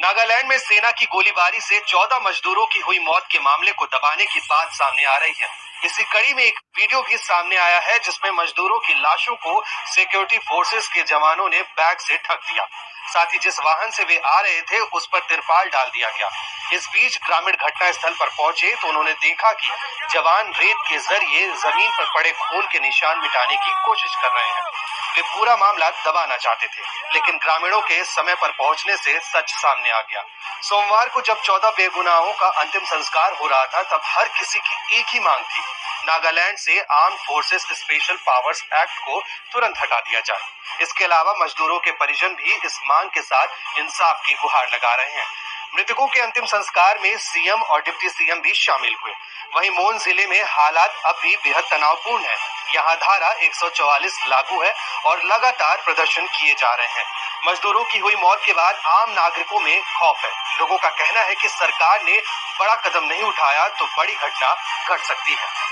नागालैंड में सेना की गोलीबारी से 14 मजदूरों की हुई मौत के मामले को दबाने की बात सामने आ रही है। इसी कड़ी में एक वीडियो भी सामने आया है, जिसमें मजदूरों की लाशों को सिक्योरिटी फोर्सेस के जवानों ने बैग से ढक दिया। साथ ही जिस वाहन से वे आ रहे थे, उस पर तिरपाल डाल दिया गया। इस बीच ग्रामीण घटना स्थल पर पहुँचे तो उन्होंने देखा कि जवान रेत के ज़रिए ज़मीन पर पड़े खून के निशान मिटाने की कोशिश कर रहे हैं। वे पूरा मामला दबाना चाहते थे, लेकिन ग्रामीणों के समय पर पहुँचने से सच सामने आ गया। सोमवार को जब चौदह बेगुनाहों का अंतिम संस्कार हो रहा था, तब हर किसी की एक ही मांग थी, नागालैंड से arm forces special powers act को तुरंत हटा दिया जाए। इसके अलावा मजदूरों के परिजन भी इस मांग के साथ इंसाफ की गुहार लगा रहे हैं। मृतकों के अंतिम संस्कार में सीएम और डिप्टी सीएम भी शामिल हुए। वहीं मोन ज़िले में हालात अब भी बेहद तनावपूर्ण है। यहाँ धारा 144 लागू है और लगातार प्रदर्शन किए जा रहे हैं। मजदूरों की हुई मौत के बाद आम नागरिकों में खौफ है। लोगों का कहना है कि सरकार ने बड़ा कदम नहीं उठाया तो बड़ी घटना घट सकती है।